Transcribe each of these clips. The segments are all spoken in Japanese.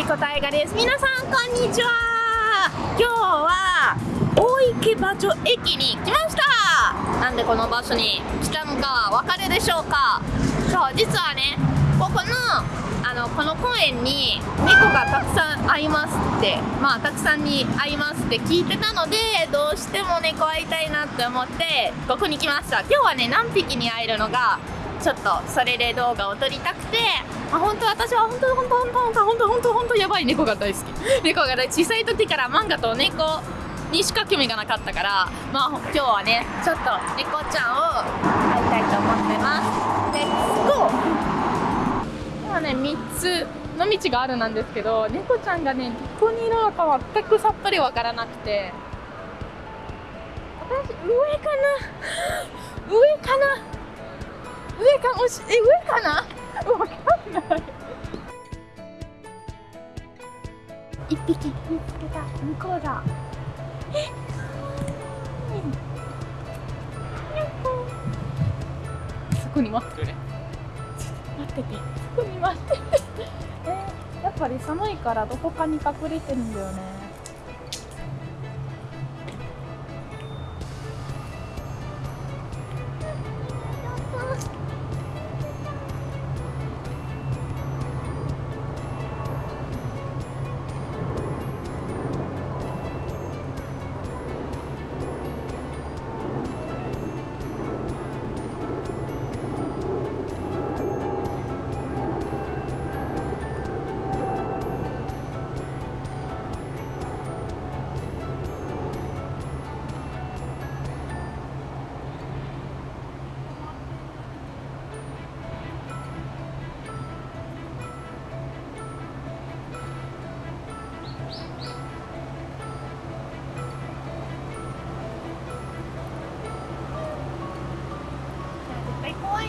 リコ大河です。皆さんこんにちは今日は大池場所駅に来ましたなんでこの場所に来たのかわかるでしょうかそう実はねここのあのこの公園に猫がたくさん会います。ってまあたくさんに会います。って聞いてたのでどうしても猫会いたいなって思ってここに来ました今日はね何匹に会えるのがちょっとそれで動画を撮りたくて、まあ、本当私は本当本当本当本当本当本当本当やばい猫が大好き。猫が大小さい時から漫画と猫にしか興味がなかったから。まあ今日はねちょっと猫ちゃんを会いたいと思ってます。レッツゴー今ね3つの道があるなんですけど猫ちゃんがねどこにいるのか全くさっぱりわからなくて。私上かな？上かな？上かもしえ上かな？わかんない。一匹見つけた。向こうだ。えそこに待ってるね待ってて。そこに待ってて。えー、やっぱり寒いからどこかに隠れてるんだよね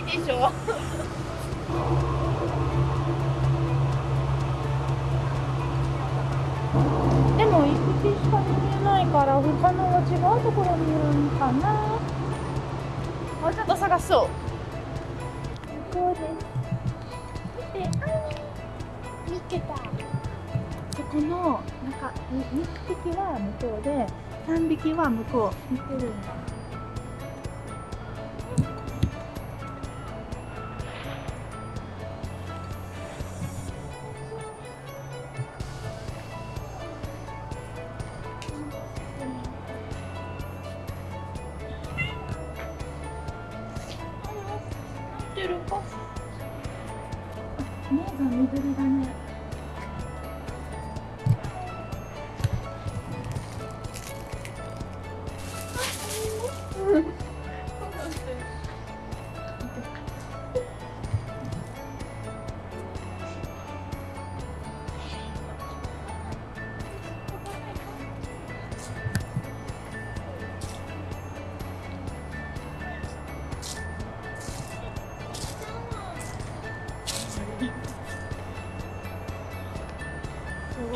でしょでも一匹しか見えないから他のは違うところにいるのかな。もうちょっと探そう。こうです。見てあ見つけた。そこのなんか2匹は向こうで3匹は向こう。見てるんだ目が緑だね。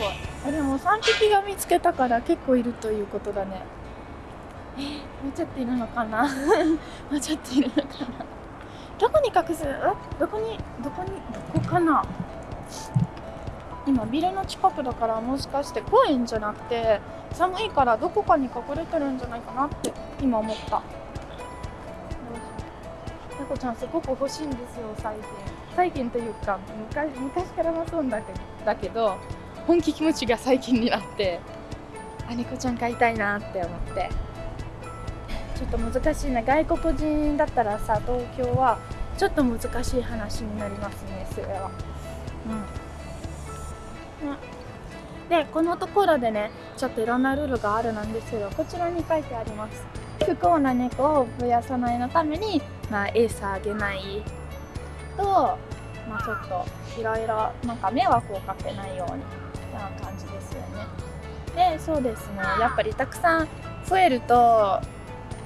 ごい。あでも3匹が見つけたから結構いるということだね。えー、もうちょっといるのかな？もうちょっといるのかな？どこに隠す？どこに？どこに？どこかな？今ビルの近くだからもしかして公園じゃなくて寒いからどこかに隠れてるんじゃないかなって今思った。猫ちゃんすごく欲しいんですよ最近。最近というか昔昔からもそうだけだけど本気気持ちが最近になってあ猫ちゃん飼いたいなって思って。ちょっと難しいな。外国人だったらさ東京はちょっと難しい話になりますねそれは。うん、うん、でこのところでねちょっといろんなルールがあるなんですけどこちらに書いてあります。不幸な猫を増やさないのために、まあ、餌あげないと、まあ、ちょっといろいろなんか迷惑をかけないようにな感じですよね。でそうですね。やっぱりたくさん増えると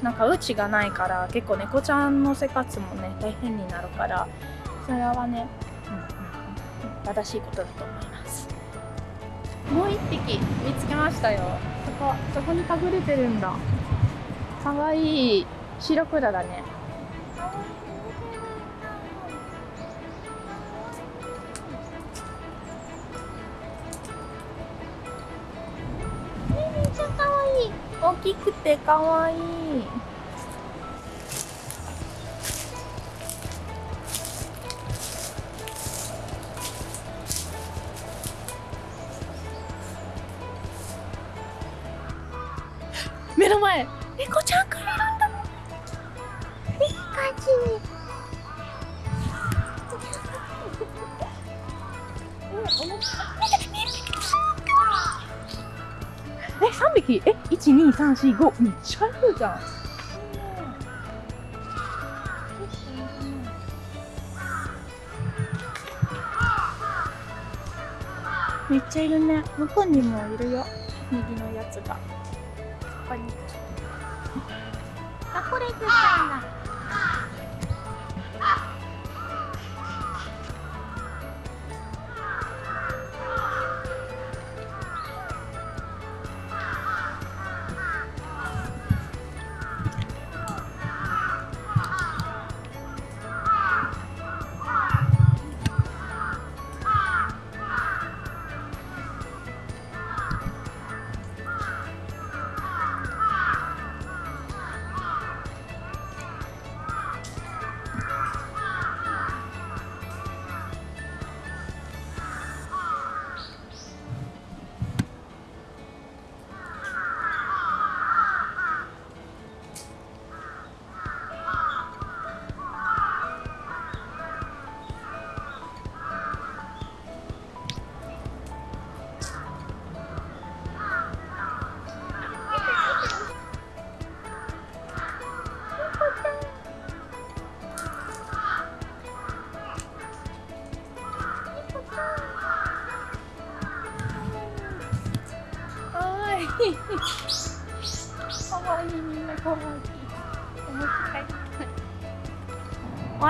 なんかうちがないから結構猫ちゃんの生活もね大変になるからそれはね、うんうんうん、正しいことだと思います。もう一匹見つけましたよ。そこそこに隠れてるんだ。かわい。い白黒だね。大きくてかわいい。目の前猫ちゃんがい3匹。え一12345めっちゃいるじゃん。めっちゃいるね。向こうにもいるよ。右のやつが。ここに。あこれくん。だ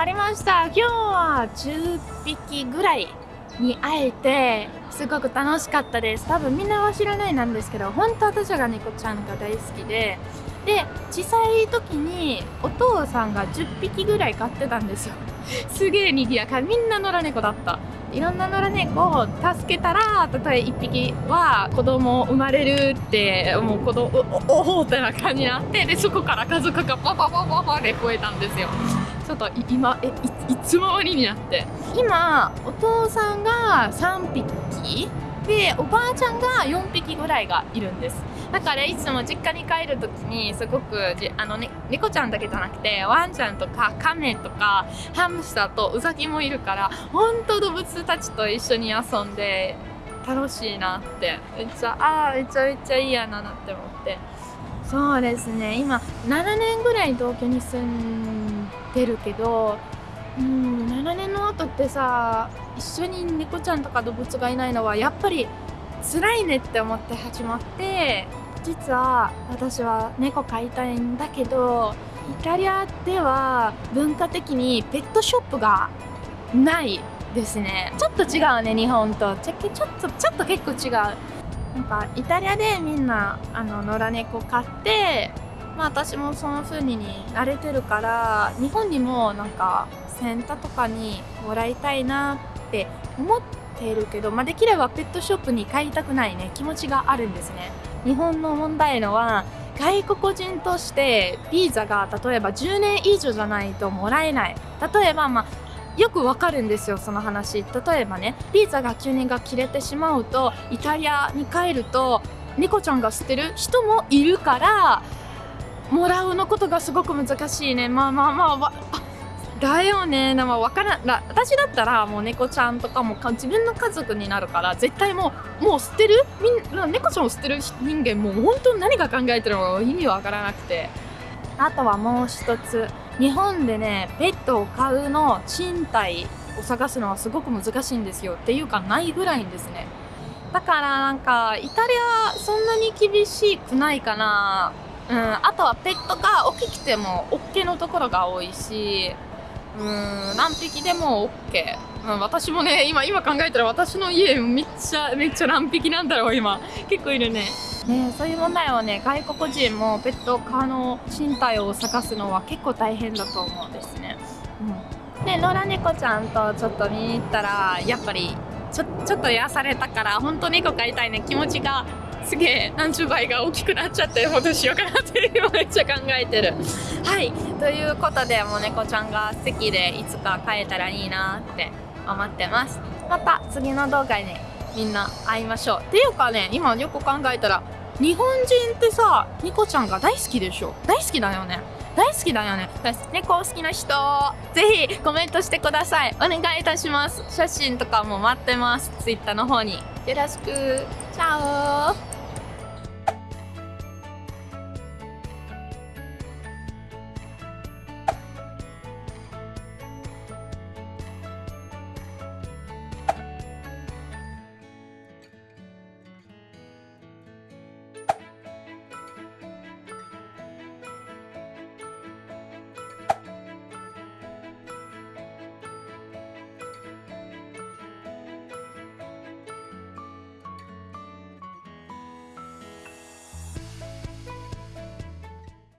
わりました。今日は10匹ぐらいに会えてすごく楽しかったです。多分みんなは知らないなんですけど本当私が猫ちゃんが大好きで。で小さい時にお父さんが10匹ぐらい飼ってたんですよ。すげえ賑やか。みんな野良猫だった。いろんな野良猫を助けたら例えば1匹は子供生まれるってもう子供おおってな感じになってでそこから家族がパパパパパで増えたんですよちょっと今えいいつもわりになって今お父さんが3匹でおばあちゃんが4匹ぐらいがいるんですだからいつも実家に帰る時にすごくあの、ね、猫ちゃんだけじゃなくてワンちゃんとかカメとかハムスターとウサギもいるから本当動物たちと一緒に遊んで楽しいなってめっちゃああめちゃめちゃいいやなって思って。そうですね今7年ぐらい東京に住んでるけどうん7年の後ってさ一緒に猫ちゃんとか動物がいないのはやっぱり辛いねって思って始まって実は私は猫飼いたいんだけどイタリアでは文化的にペットショップがないですね。ちょっと違うね日本と。ちょちょっとちょっと結構違う。なんかイタリアでみんなあの野良猫飼ってまあ私もその風に慣れてるから日本にもなんかセンターとかにもらいたいなって思ってているけど、まあ、できればペットショップに買いたくないね。気持ちがあるんですね。日本の問題のは外国人としてビザが例えば10年以上じゃないともらえない。例えばまあよくわかるんですよその話。例えばねビザが9年が切れてしまうとイタリアに帰ると猫ちゃんが捨てる人もいるからもらうのことがすごく難しいね。まあまあまあだよね。でも分からん。私だったらもう猫ちゃんとかも自分の家族になるから絶対もうもう捨てる？みん猫ちゃんを捨てる？人間もう本当に何が考えてるのか意味わからなくて。あとはもう一つ。日本でねペットを飼うの賃貸を探すのはすごく難しいんですよ。っていうかないぐらいんですね。だからなんかイタリアそんなに厳しくないかな。うんあとはペットが大きくても OK のところが多いし。うん何匹でも OK、うん、私もね今今考えたら私の家めっちゃめっちゃ何匹なんだろう今。結構いるね。ねそういう問題はね外国人もペット科の身体を探すのは結構大変だと思うんですね、うん、で野良猫ちゃんとちょっと見に行ったらやっぱりちょちょっと癒されたから本当猫飼いたいね。気持ちがすげえ何十倍が大きくなっちゃってどうしようかなって今めっちゃ考えてる。はい。ということでもう猫ちゃんが素敵でいつか飼えたらいいなって思ってます。また次の動画でみんな会いましょう。っていうかね今よく考えたら日本人ってさ猫ちゃんが大好きでしょ？大好きだよね。大好きだよね。猫好きな人ぜひコメントしてください。お願いいたします。写真とかも待ってます。Twitter の方に。よろしく。チャオ。